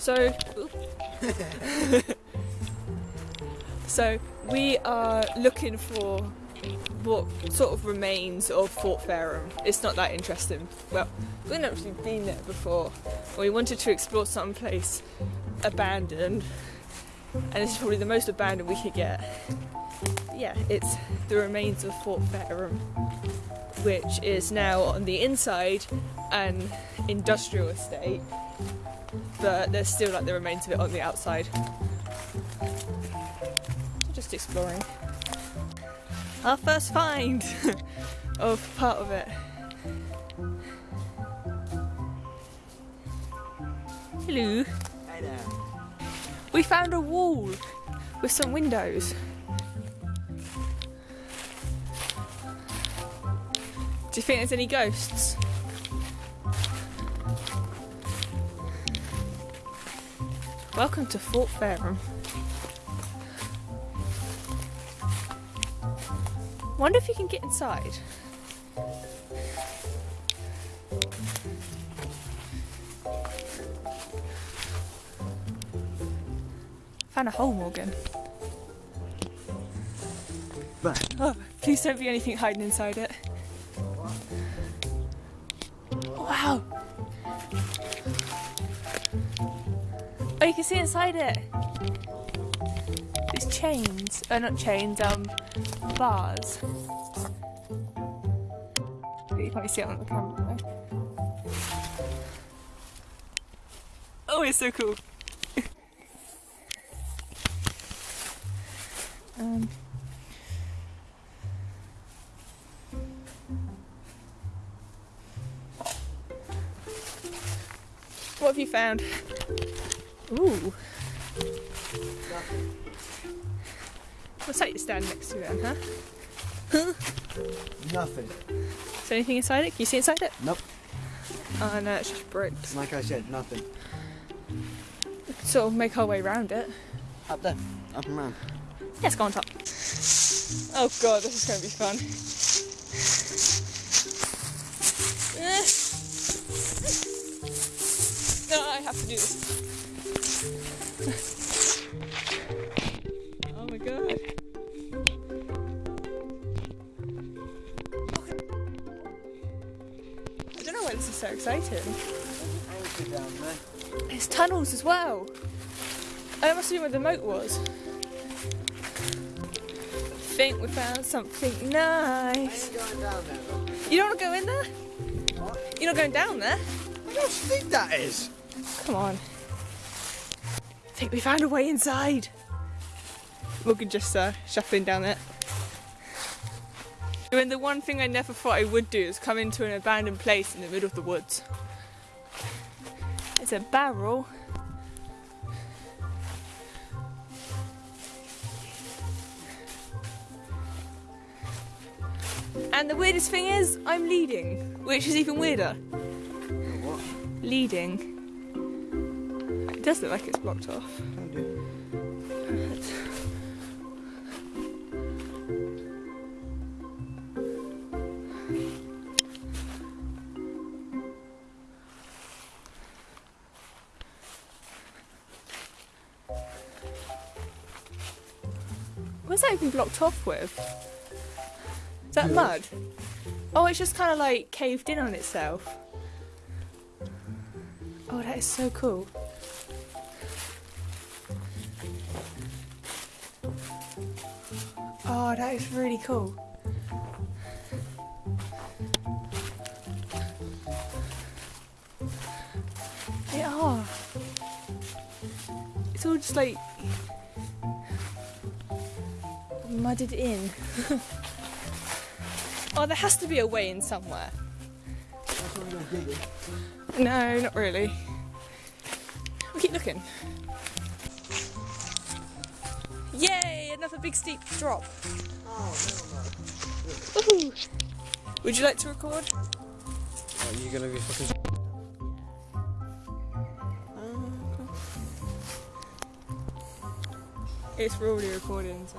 So, so we are looking for what sort of remains of Fort Fareham. It's not that interesting. Well, we've not actually been there before. We wanted to explore some place abandoned, and this is probably the most abandoned we could get. Yeah, it's the remains of Fort Fareham, which is now on the inside an industrial estate, but there's still like the remains of it on the outside. Just exploring. Our first find of part of it. Hello. There. We found a wall with some windows. Do you think there's any ghosts? Welcome to Fort Fareham. Wonder if you can get inside. Found a hole, Morgan. But Oh, please don't be anything hiding inside it. Wow. You can see inside it. It's chains. Uh, not chains, um, bars. You can't see it on the camera though. Oh, it's so cool. um, What have you found? Ooh. What's that you stand next to then, huh? Huh? nothing. Is there anything inside it? Can you see inside it? Nope. Oh no, it's just bricks. Like I said, nothing. Sort of make our way around it. Up there. Up and round. Let's go on top. Oh god, this is going to be fun. Eh. No, I have to do this. Exciting. Anchor down there. There's tunnels as well. Oh, that must have been where the moat was. I think we found something nice. ain't going down there, look. You don't want to go in there? What? You're not going down there? I don't think that is. Come on. I think we found a way inside. Morgan just uh, shuffling down it. And the one thing I never thought I would do is come into an abandoned place in the middle of the woods. It's a barrel. And the weirdest thing is, I'm leading, which is even weirder. What? Leading. It does look like it's blocked off. What's that even blocked off with? Is that mud? Oh, it's just kind of like caved in on itself. Oh, that is so cool. Oh, that is really cool. They are. It's all just like mudded in. oh, there has to be a way in somewhere. That's what we're gonna dig it. No, not really. We keep looking. Yay! Another big steep drop. Oh, Woohoo! Would you like to record? Are you gonna be fucking? It's already recording, so.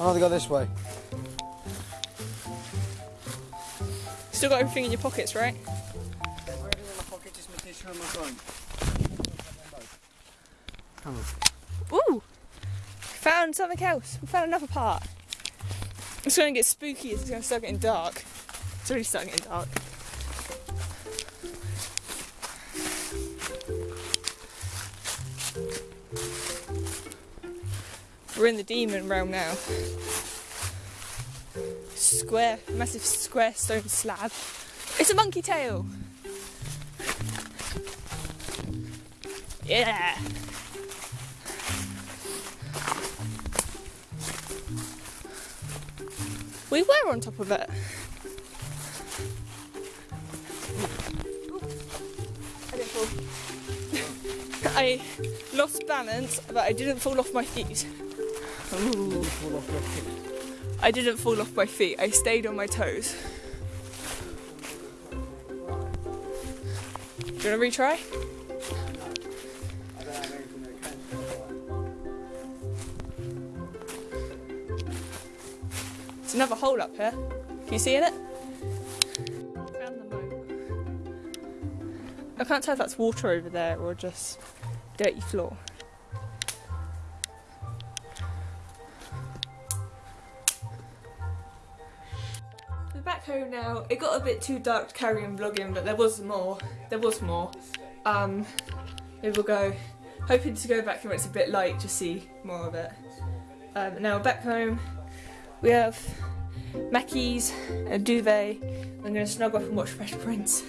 I'd rather go this way. Still got everything in your pockets, right? Everything in my pocket, just my tissue and my phone. Come on. Ooh! Found something else. We found another part. It's going to get spooky it's going to start getting dark. It's already starting getting dark. We're in the demon realm now. Square, massive square stone slab. It's a monkey tail! Yeah! We were on top of it. I didn't fall. I lost balance, but I didn't fall off my feet. Ooh. Fall off your feet. I didn't fall off my feet. I stayed on my toes. Do you want to retry? I don't have anything that can It's another hole up here. Can you see in it? Found the moat. I can't tell if that's water over there or just dirty floor. Back home now. It got a bit too dark to carry on vlogging, but there was more. There was more. Um, maybe we'll go. Hoping to go back here when it's a bit light to see more of it. Um, now back home. We have Mackey's, a duvet. I'm going to snuggle up and watch Fresh Prince.